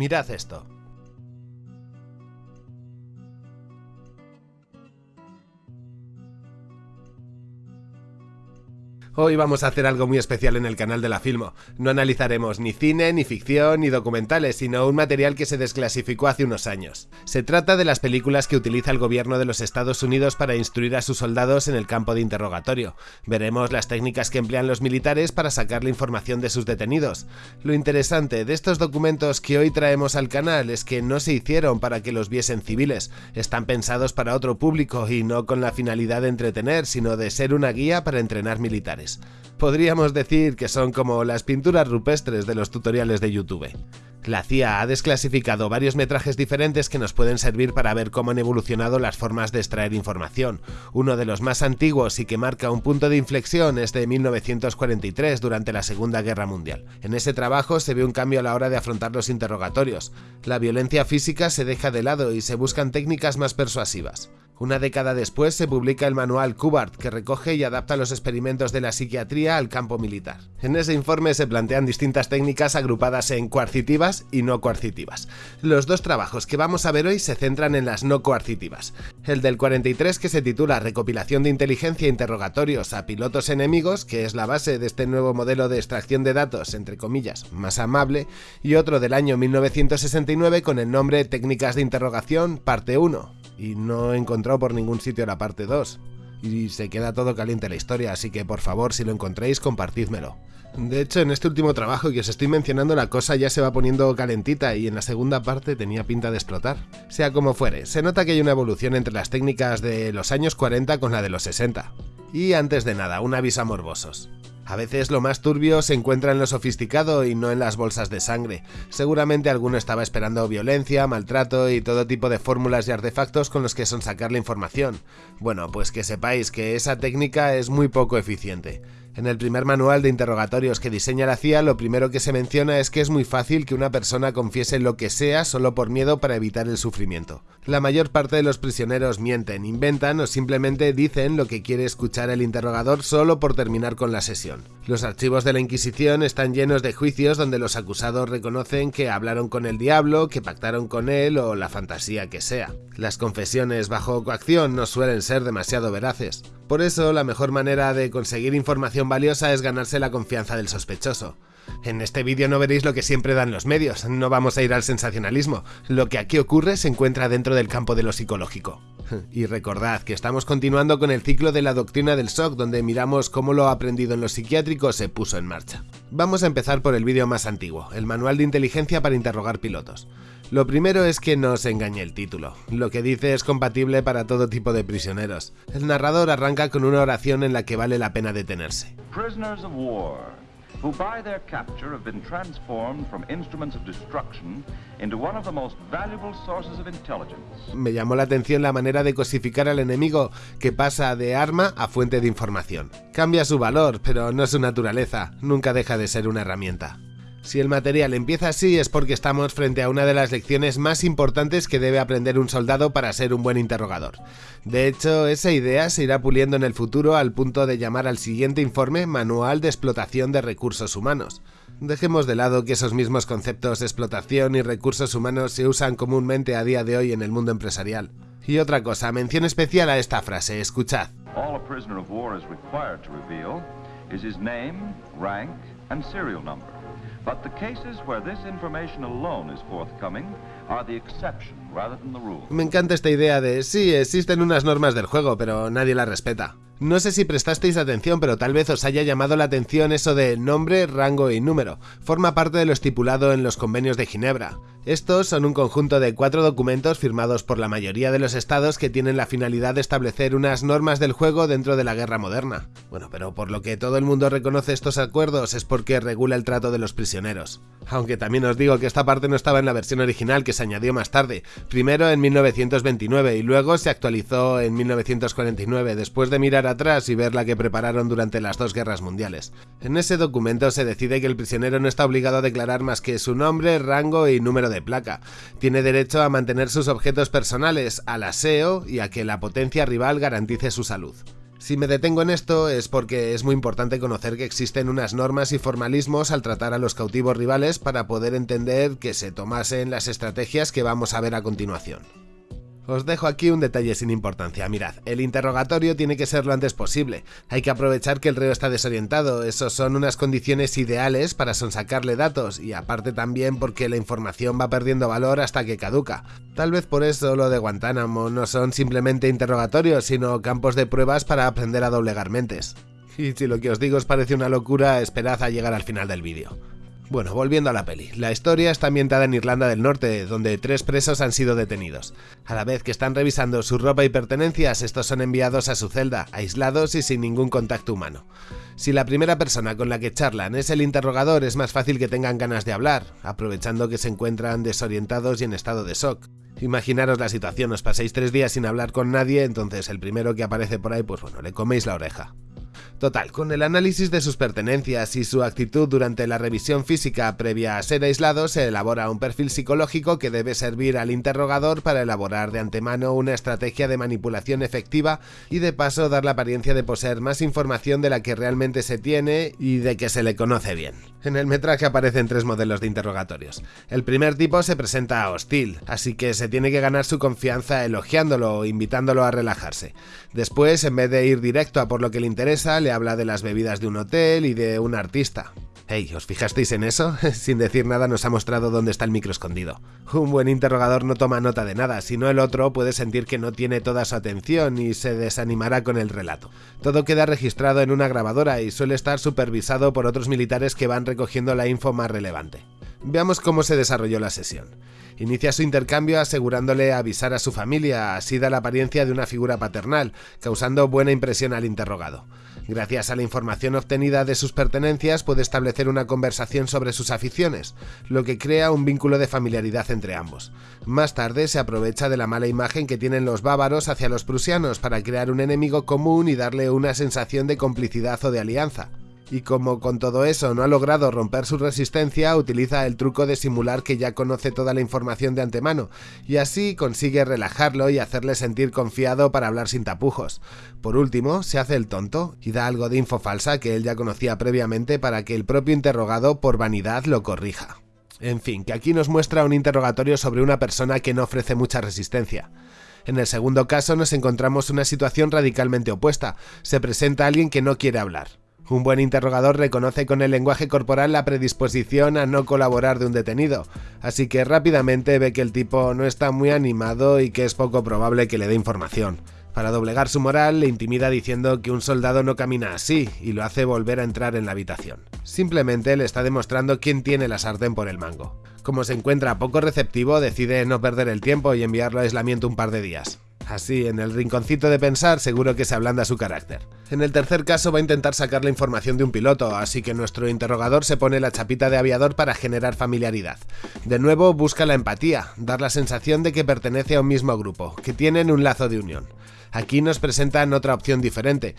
Mirad esto. Hoy vamos a hacer algo muy especial en el canal de la Filmo. No analizaremos ni cine, ni ficción, ni documentales, sino un material que se desclasificó hace unos años. Se trata de las películas que utiliza el gobierno de los Estados Unidos para instruir a sus soldados en el campo de interrogatorio. Veremos las técnicas que emplean los militares para sacar la información de sus detenidos. Lo interesante de estos documentos que hoy traemos al canal es que no se hicieron para que los viesen civiles, están pensados para otro público y no con la finalidad de entretener, sino de ser una guía para entrenar militares. Podríamos decir que son como las pinturas rupestres de los tutoriales de YouTube. La CIA ha desclasificado varios metrajes diferentes que nos pueden servir para ver cómo han evolucionado las formas de extraer información. Uno de los más antiguos y que marca un punto de inflexión es de 1943 durante la Segunda Guerra Mundial. En ese trabajo se ve un cambio a la hora de afrontar los interrogatorios. La violencia física se deja de lado y se buscan técnicas más persuasivas. Una década después se publica el manual Cubart, que recoge y adapta los experimentos de la psiquiatría al campo militar. En ese informe se plantean distintas técnicas agrupadas en coercitivas y no coercitivas. Los dos trabajos que vamos a ver hoy se centran en las no coercitivas. El del 43 que se titula Recopilación de inteligencia e interrogatorios a pilotos enemigos, que es la base de este nuevo modelo de extracción de datos, entre comillas, más amable, y otro del año 1969 con el nombre Técnicas de interrogación, parte 1, y no he encontrado por ningún sitio la parte 2. Y se queda todo caliente la historia, así que por favor, si lo encontréis, compartídmelo. De hecho, en este último trabajo que os estoy mencionando, la cosa ya se va poniendo calentita y en la segunda parte tenía pinta de explotar. Sea como fuere, se nota que hay una evolución entre las técnicas de los años 40 con la de los 60. Y antes de nada, un aviso a morbosos. A veces lo más turbio se encuentra en lo sofisticado y no en las bolsas de sangre. Seguramente alguno estaba esperando violencia, maltrato y todo tipo de fórmulas y artefactos con los que son sacar la información. Bueno, pues que sepáis que esa técnica es muy poco eficiente. En el primer manual de interrogatorios que diseña la CIA, lo primero que se menciona es que es muy fácil que una persona confiese lo que sea solo por miedo para evitar el sufrimiento. La mayor parte de los prisioneros mienten, inventan o simplemente dicen lo que quiere escuchar el interrogador solo por terminar con la sesión. Los archivos de la Inquisición están llenos de juicios donde los acusados reconocen que hablaron con el diablo, que pactaron con él o la fantasía que sea. Las confesiones bajo coacción no suelen ser demasiado veraces. Por eso, la mejor manera de conseguir información valiosa es ganarse la confianza del sospechoso. En este vídeo no veréis lo que siempre dan los medios, no vamos a ir al sensacionalismo. Lo que aquí ocurre se encuentra dentro del campo de lo psicológico. Y recordad que estamos continuando con el ciclo de la doctrina del shock, donde miramos cómo lo aprendido en los psiquiátricos se puso en marcha. Vamos a empezar por el vídeo más antiguo, el manual de inteligencia para interrogar pilotos. Lo primero es que no se engañe el título. Lo que dice es compatible para todo tipo de prisioneros. El narrador arranca con una oración en la que vale la pena detenerse. Prisoners of war, who by their capture have been transformed from instruments of destruction into one of the most valuable sources of intelligence. Me llamó la atención la manera de cosificar al enemigo, que pasa de arma a fuente de información. Cambia su valor, pero no su naturaleza, nunca deja de ser una herramienta. Si el material empieza así es porque estamos frente a una de las lecciones más importantes que debe aprender un soldado para ser un buen interrogador. De hecho, esa idea se irá puliendo en el futuro al punto de llamar al siguiente informe Manual de Explotación de Recursos Humanos. Dejemos de lado que esos mismos conceptos de explotación y recursos humanos se usan comúnmente a día de hoy en el mundo empresarial. Y otra cosa, mención especial a esta frase, escuchad. All But the cases where this information alone is forthcoming are the exception rather than the rule. Me encanta esta idea de sí, existen unas normas del juego, pero nadie las respeta. No sé si prestasteis atención, pero tal vez os haya llamado la atención eso de nombre, rango y número. Forma parte de lo estipulado en los convenios de Ginebra. Estos son un conjunto de cuatro documentos firmados por la mayoría de los estados que tienen la finalidad de establecer unas normas del juego dentro de la guerra moderna. Bueno, pero por lo que todo el mundo reconoce estos acuerdos es porque regula el trato de los prisioneros. Aunque también os digo que esta parte no estaba en la versión original que se añadió más tarde, primero en 1929 y luego se actualizó en 1949 después de mirar atrás y ver la que prepararon durante las dos guerras mundiales. En ese documento se decide que el prisionero no está obligado a declarar más que su nombre, rango y número de placa. Tiene derecho a mantener sus objetos personales, al aseo y a que la potencia rival garantice su salud. Si me detengo en esto es porque es muy importante conocer que existen unas normas y formalismos al tratar a los cautivos rivales para poder entender que se tomasen las estrategias que vamos a ver a continuación. Os dejo aquí un detalle sin importancia, mirad, el interrogatorio tiene que ser lo antes posible, hay que aprovechar que el reo está desorientado, esos son unas condiciones ideales para sonsacarle datos, y aparte también porque la información va perdiendo valor hasta que caduca. Tal vez por eso lo de Guantánamo no son simplemente interrogatorios, sino campos de pruebas para aprender a doblegar mentes. Y si lo que os digo os parece una locura, esperad a llegar al final del vídeo. Bueno, volviendo a la peli. La historia está ambientada en Irlanda del Norte, donde tres presos han sido detenidos. A la vez que están revisando su ropa y pertenencias, estos son enviados a su celda, aislados y sin ningún contacto humano. Si la primera persona con la que charlan es el interrogador, es más fácil que tengan ganas de hablar, aprovechando que se encuentran desorientados y en estado de shock. Imaginaros la situación, os paséis tres días sin hablar con nadie, entonces el primero que aparece por ahí, pues bueno, le coméis la oreja. Total, con el análisis de sus pertenencias y su actitud durante la revisión física previa a ser aislado, se elabora un perfil psicológico que debe servir al interrogador para elaborar de antemano una estrategia de manipulación efectiva y de paso dar la apariencia de poseer más información de la que realmente se tiene y de que se le conoce bien. En el metraje aparecen tres modelos de interrogatorios. El primer tipo se presenta hostil, así que se tiene que ganar su confianza elogiándolo o invitándolo a relajarse. Después, en vez de ir directo a por lo que le interesa, le habla de las bebidas de un hotel y de un artista. Hey, ¿os fijasteis en eso? Sin decir nada nos ha mostrado dónde está el micro escondido. Un buen interrogador no toma nota de nada, sino el otro puede sentir que no tiene toda su atención y se desanimará con el relato. Todo queda registrado en una grabadora y suele estar supervisado por otros militares que van recogiendo la info más relevante. Veamos cómo se desarrolló la sesión. Inicia su intercambio asegurándole avisar a su familia, así da la apariencia de una figura paternal, causando buena impresión al interrogado. Gracias a la información obtenida de sus pertenencias puede establecer una conversación sobre sus aficiones, lo que crea un vínculo de familiaridad entre ambos. Más tarde se aprovecha de la mala imagen que tienen los bávaros hacia los prusianos para crear un enemigo común y darle una sensación de complicidad o de alianza y como con todo eso no ha logrado romper su resistencia, utiliza el truco de simular que ya conoce toda la información de antemano, y así consigue relajarlo y hacerle sentir confiado para hablar sin tapujos. Por último, se hace el tonto y da algo de info falsa que él ya conocía previamente para que el propio interrogado por vanidad lo corrija. En fin, que aquí nos muestra un interrogatorio sobre una persona que no ofrece mucha resistencia. En el segundo caso nos encontramos una situación radicalmente opuesta. Se presenta alguien que no quiere hablar. Un buen interrogador reconoce con el lenguaje corporal la predisposición a no colaborar de un detenido, así que rápidamente ve que el tipo no está muy animado y que es poco probable que le dé información. Para doblegar su moral, le intimida diciendo que un soldado no camina así y lo hace volver a entrar en la habitación. Simplemente le está demostrando quién tiene la sartén por el mango. Como se encuentra poco receptivo, decide no perder el tiempo y enviarlo a aislamiento un par de días. Así, en el rinconcito de pensar, seguro que se ablanda su carácter. En el tercer caso va a intentar sacar la información de un piloto, así que nuestro interrogador se pone la chapita de aviador para generar familiaridad. De nuevo busca la empatía, dar la sensación de que pertenece a un mismo grupo, que tienen un lazo de unión. Aquí nos presentan otra opción diferente.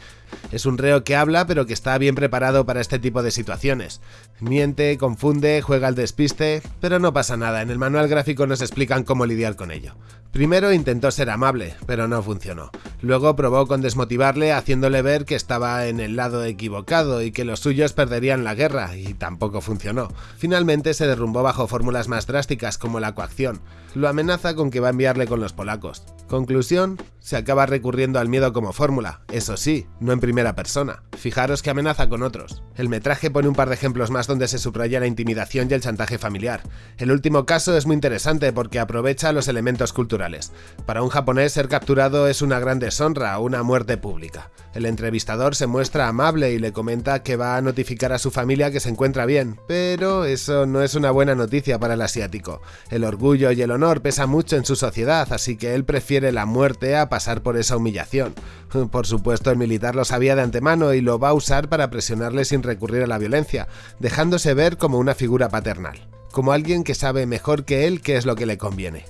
Es un reo que habla pero que está bien preparado para este tipo de situaciones. Miente, confunde, juega al despiste, pero no pasa nada, en el manual gráfico nos explican cómo lidiar con ello. Primero intentó ser amable, pero no funcionó. Luego probó con desmotivarle haciéndole ver que estaba en el lado equivocado y que los suyos perderían la guerra, y tampoco funcionó. Finalmente se derrumbó bajo fórmulas más drásticas como la coacción. Lo amenaza con que va a enviarle con los polacos. Conclusión, se acaba recurriendo al miedo como fórmula, eso sí, no en primera persona. Fijaros que amenaza con otros. El metraje pone un par de ejemplos más donde se subraya la intimidación y el chantaje familiar. El último caso es muy interesante porque aprovecha los elementos culturales. Para un japonés ser capturado es una gran deshonra, una muerte pública. El entrevistador se muestra amable y le comenta que va a notificar a su familia que se encuentra bien, pero eso no es una buena noticia para el asiático. El orgullo y el honor pesa mucho en su sociedad, así que él prefiere la muerte a pasar por esa humillación. Por supuesto, el militar lo sabía de antemano y lo va a usar para presionarle sin recurrir a la violencia, dejándose ver como una figura paternal, como alguien que sabe mejor que él qué es lo que le conviene.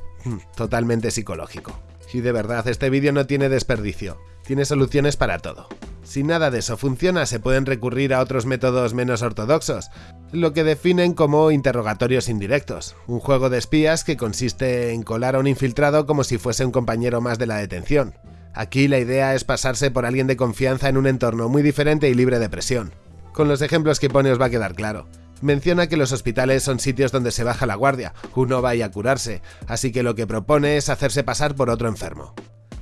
Totalmente psicológico. Y de verdad, este vídeo no tiene desperdicio, tiene soluciones para todo. Si nada de eso funciona, se pueden recurrir a otros métodos menos ortodoxos, lo que definen como interrogatorios indirectos, un juego de espías que consiste en colar a un infiltrado como si fuese un compañero más de la detención. Aquí la idea es pasarse por alguien de confianza en un entorno muy diferente y libre de presión. Con los ejemplos que pone os va a quedar claro. Menciona que los hospitales son sitios donde se baja la guardia, uno va a curarse, así que lo que propone es hacerse pasar por otro enfermo.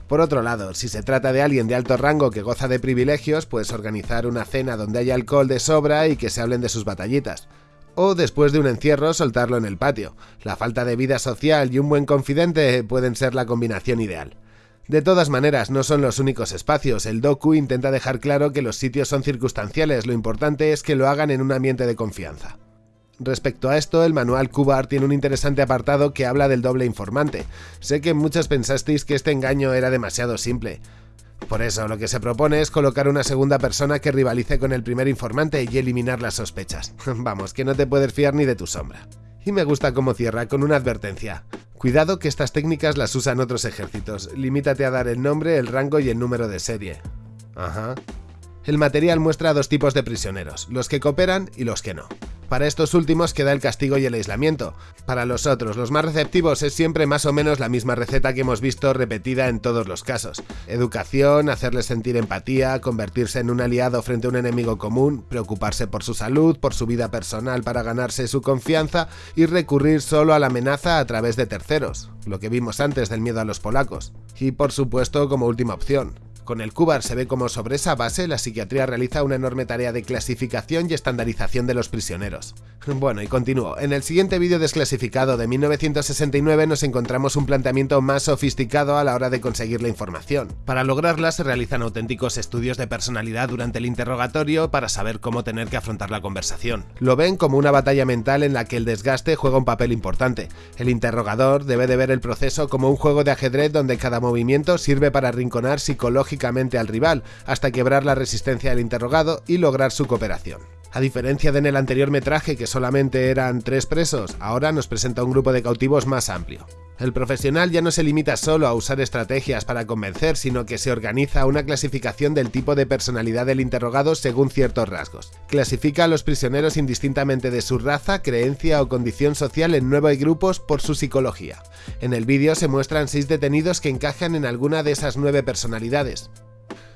Por otro lado, si se trata de alguien de alto rango que goza de privilegios, pues organizar una cena donde haya alcohol de sobra y que se hablen de sus batallitas. O después de un encierro soltarlo en el patio. La falta de vida social y un buen confidente pueden ser la combinación ideal. De todas maneras, no son los únicos espacios. El docu intenta dejar claro que los sitios son circunstanciales, lo importante es que lo hagan en un ambiente de confianza. Respecto a esto, el manual Cubar tiene un interesante apartado que habla del doble informante. Sé que muchos pensasteis que este engaño era demasiado simple. Por eso, lo que se propone es colocar una segunda persona que rivalice con el primer informante y eliminar las sospechas. Vamos, que no te puedes fiar ni de tu sombra. Y me gusta cómo cierra con una advertencia. Cuidado que estas técnicas las usan otros ejércitos. Limítate a dar el nombre, el rango y el número de serie. Ajá. El material muestra dos tipos de prisioneros, los que cooperan y los que no. Para estos últimos queda el castigo y el aislamiento. Para los otros, los más receptivos, es siempre más o menos la misma receta que hemos visto repetida en todos los casos. Educación, hacerles sentir empatía, convertirse en un aliado frente a un enemigo común, preocuparse por su salud, por su vida personal para ganarse su confianza y recurrir solo a la amenaza a través de terceros, lo que vimos antes del miedo a los polacos. Y por supuesto como última opción, con el CUBAR se ve como sobre esa base la psiquiatría realiza una enorme tarea de clasificación y estandarización de los prisioneros. Bueno, y continúo. En el siguiente vídeo desclasificado de 1969 nos encontramos un planteamiento más sofisticado a la hora de conseguir la información. Para lograrla se realizan auténticos estudios de personalidad durante el interrogatorio para saber cómo tener que afrontar la conversación. Lo ven como una batalla mental en la que el desgaste juega un papel importante. El interrogador debe de ver el proceso como un juego de ajedrez donde cada movimiento sirve para arrinconar psicológicamente al rival, hasta quebrar la resistencia del interrogado y lograr su cooperación. A diferencia de en el anterior metraje que solamente eran tres presos, ahora nos presenta un grupo de cautivos más amplio. El profesional ya no se limita solo a usar estrategias para convencer, sino que se organiza una clasificación del tipo de personalidad del interrogado según ciertos rasgos. Clasifica a los prisioneros indistintamente de su raza, creencia o condición social en nueve grupos por su psicología. En el vídeo se muestran seis detenidos que encajan en alguna de esas nueve personalidades.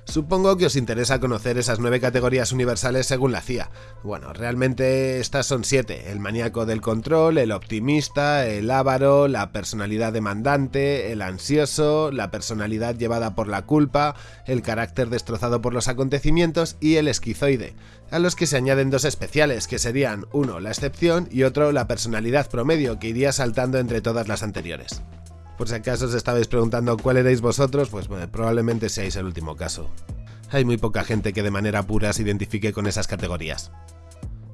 Supongo que os interesa conocer esas nueve categorías universales según la CIA. Bueno, realmente estas son siete, el maníaco del control, el optimista, el ávaro, la personalidad demandante, el ansioso, la personalidad llevada por la culpa, el carácter destrozado por los acontecimientos y el esquizoide, a los que se añaden dos especiales, que serían uno la excepción y otro la personalidad promedio, que iría saltando entre todas las anteriores. Por si acaso os estabais preguntando cuál erais vosotros, pues probablemente seáis el último caso. Hay muy poca gente que de manera pura se identifique con esas categorías.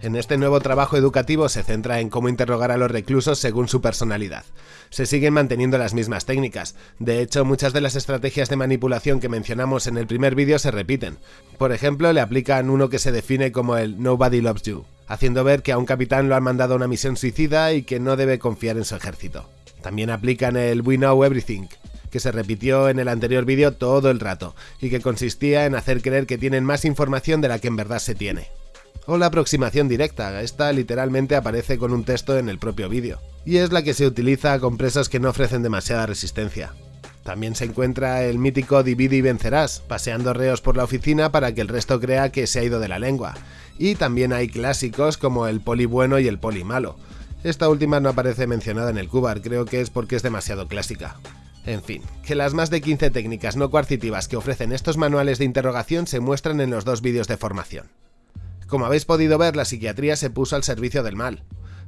En este nuevo trabajo educativo se centra en cómo interrogar a los reclusos según su personalidad. Se siguen manteniendo las mismas técnicas, de hecho muchas de las estrategias de manipulación que mencionamos en el primer vídeo se repiten. Por ejemplo, le aplican uno que se define como el Nobody Loves You, haciendo ver que a un capitán lo han mandado a una misión suicida y que no debe confiar en su ejército. También aplican el We Know Everything, que se repitió en el anterior vídeo todo el rato, y que consistía en hacer creer que tienen más información de la que en verdad se tiene. O la aproximación directa, esta literalmente aparece con un texto en el propio vídeo, y es la que se utiliza con presos que no ofrecen demasiada resistencia. También se encuentra el mítico divide y vencerás, paseando reos por la oficina para que el resto crea que se ha ido de la lengua. Y también hay clásicos como el poli bueno y el poli malo, esta última no aparece mencionada en el Cubar, creo que es porque es demasiado clásica. En fin, que las más de 15 técnicas no coercitivas que ofrecen estos manuales de interrogación se muestran en los dos vídeos de formación. Como habéis podido ver, la psiquiatría se puso al servicio del mal.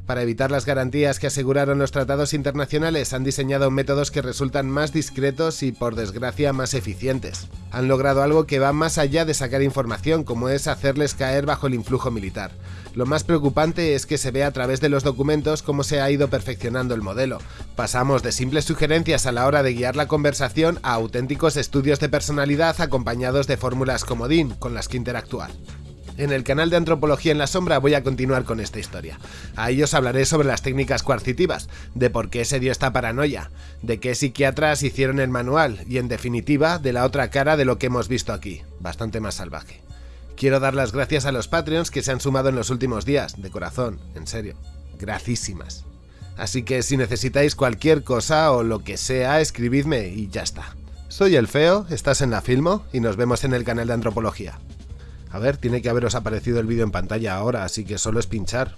Para evitar las garantías que aseguraron los tratados internacionales, han diseñado métodos que resultan más discretos y, por desgracia, más eficientes. Han logrado algo que va más allá de sacar información, como es hacerles caer bajo el influjo militar. Lo más preocupante es que se ve a través de los documentos cómo se ha ido perfeccionando el modelo. Pasamos de simples sugerencias a la hora de guiar la conversación a auténticos estudios de personalidad acompañados de fórmulas comodín con las que interactuar. En el canal de Antropología en la Sombra voy a continuar con esta historia. Ahí os hablaré sobre las técnicas coercitivas, de por qué se dio esta paranoia, de qué psiquiatras hicieron el manual y en definitiva de la otra cara de lo que hemos visto aquí, bastante más salvaje. Quiero dar las gracias a los Patreons que se han sumado en los últimos días, de corazón, en serio. Gracísimas. Así que si necesitáis cualquier cosa o lo que sea, escribidme y ya está. Soy el Feo, estás en la Filmo y nos vemos en el canal de Antropología. A ver, tiene que haberos aparecido el vídeo en pantalla ahora, así que solo es pinchar.